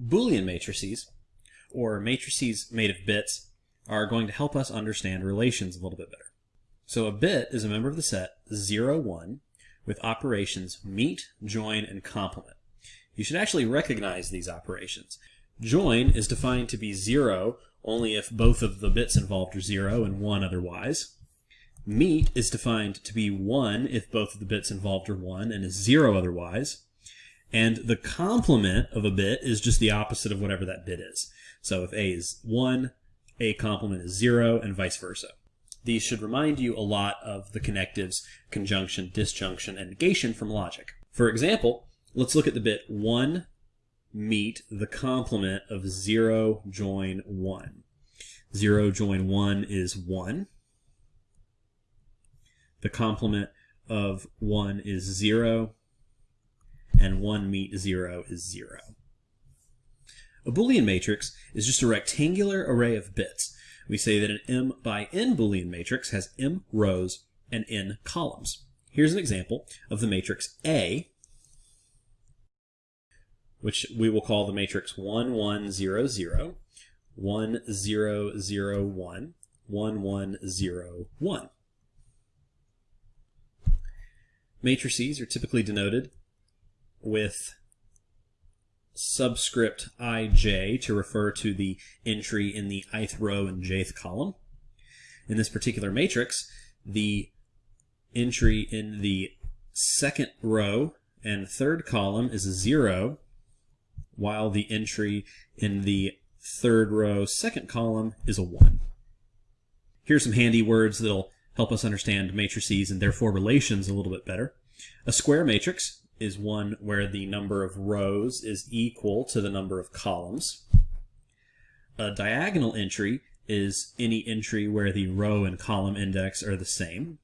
Boolean matrices, or matrices made of bits, are going to help us understand relations a little bit better. So a bit is a member of the set 0, 1 with operations meet, join, and complement. You should actually recognize these operations. Join is defined to be 0 only if both of the bits involved are 0 and 1 otherwise. Meet is defined to be 1 if both of the bits involved are 1 and is 0 otherwise. And the complement of a bit is just the opposite of whatever that bit is. So if A is 1, A complement is 0, and vice versa. These should remind you a lot of the connectives conjunction, disjunction, and negation from logic. For example, let's look at the bit 1 meet the complement of 0 join 1. 0 join 1 is 1. The complement of 1 is 0 and 1 meet 0 is 0. A Boolean matrix is just a rectangular array of bits. We say that an m by n Boolean matrix has m rows and n columns. Here's an example of the matrix A, which we will call the matrix 1, 1, 0, 0, 1, 0, 0, 1, 1, 1, 0, 1. Matrices are typically denoted with subscript ij to refer to the entry in the ith row and jth column. In this particular matrix, the entry in the second row and third column is a 0, while the entry in the third row second column is a 1. Here's some handy words that'll help us understand matrices and therefore relations a little bit better. A square matrix is one where the number of rows is equal to the number of columns. A diagonal entry is any entry where the row and column index are the same.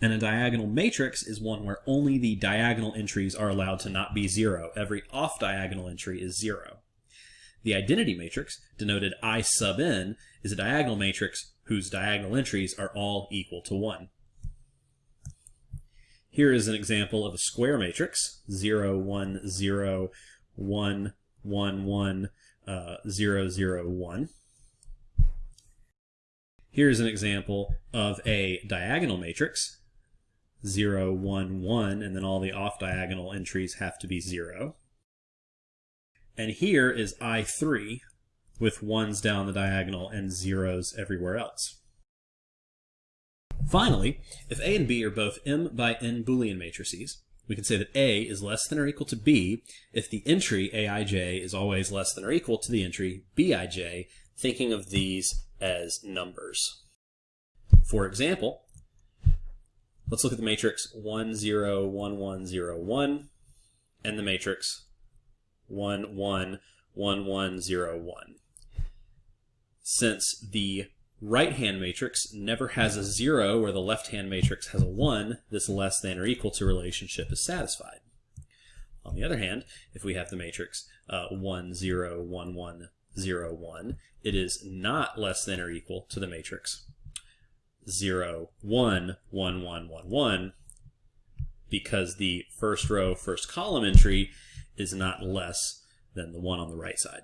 And a diagonal matrix is one where only the diagonal entries are allowed to not be zero. Every off-diagonal entry is zero. The identity matrix, denoted I sub n, is a diagonal matrix whose diagonal entries are all equal to 1. Here is an example of a square matrix, 0, 1, 0, 1, 1, 1, uh, 0, 0, 1. Here's an example of a diagonal matrix, 0, 1, 1, and then all the off-diagonal entries have to be 0. And here is I3 with 1s down the diagonal and zeros everywhere else. Finally, if A and B are both m by n Boolean matrices, we can say that A is less than or equal to B if the entry Aij is always less than or equal to the entry Bij, thinking of these as numbers. For example, let's look at the matrix 1, 0, 1, 1, 0, 1, and the matrix 1, 1, 1, 1, 0, 1. Since the right-hand matrix never has a 0 where the left-hand matrix has a 1, this less than or equal to relationship is satisfied. On the other hand, if we have the matrix uh, 1, 0, 1, 1, 0, 1, it is not less than or equal to the matrix 0, 1, 1, 1, 1, 1, because the first row, first column entry is not less than the one on the right side.